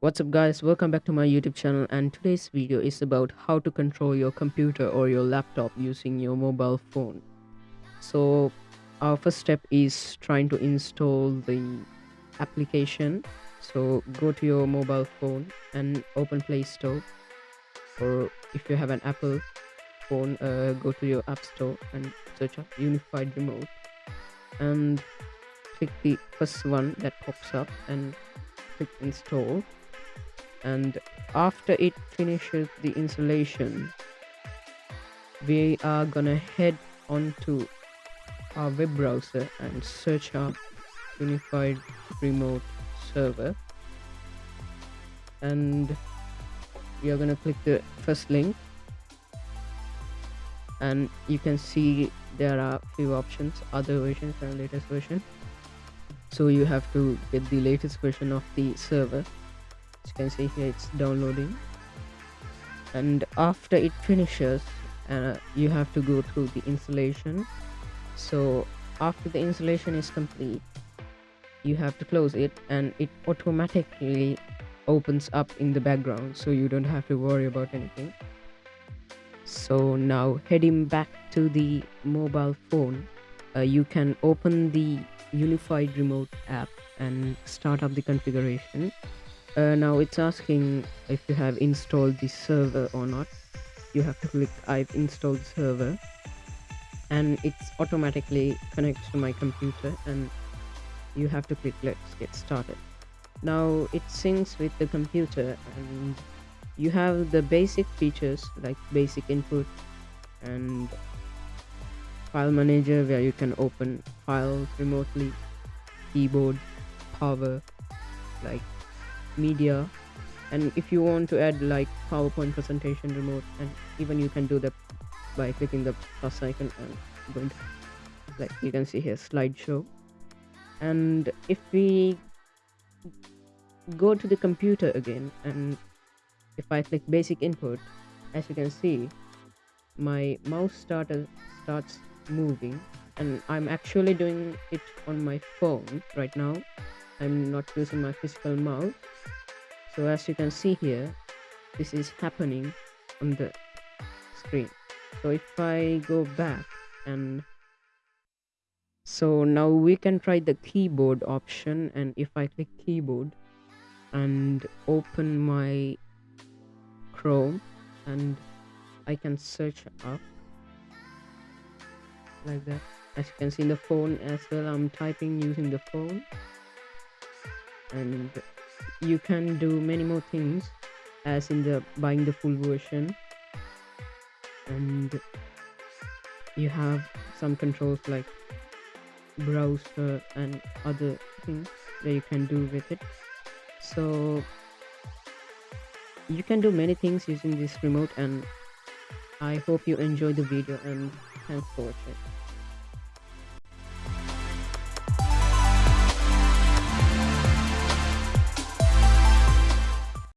What's up guys, welcome back to my YouTube channel and today's video is about how to control your computer or your laptop using your mobile phone. So our first step is trying to install the application. So go to your mobile phone and open Play Store or if you have an Apple phone uh, go to your App Store and search up Unified Remote and click the first one that pops up and click install and after it finishes the installation we are gonna head onto our web browser and search our unified remote server. And we are gonna click the first link. And you can see there are few options other versions and latest version. So you have to get the latest version of the server you can see here it's downloading. And after it finishes uh, you have to go through the installation. So after the installation is complete you have to close it and it automatically opens up in the background so you don't have to worry about anything. So now heading back to the mobile phone uh, you can open the unified remote app and start up the configuration uh, now it's asking if you have installed the server or not. You have to click i've installed server and it's automatically connects to my computer and you have to click let's get started. Now it syncs with the computer and you have the basic features like basic input and file manager where you can open files remotely keyboard power like media and if you want to add like powerpoint presentation remote and even you can do that by clicking the plus icon and going to like you can see here slideshow. And if we go to the computer again and if i click basic input as you can see my mouse starter starts moving and i'm actually doing it on my phone right now i'm not using my physical mouse so as you can see here this is happening on the screen. So if i go back and so now we can try the keyboard option. And if i click keyboard and open my chrome and i can search up like that. As you can see in the phone as well i'm typing using the phone and you can do many more things as in the buying the full version. And you have some controls like browser and other things that you can do with it. So you can do many things using this remote and i hope you enjoy the video and thanks for watching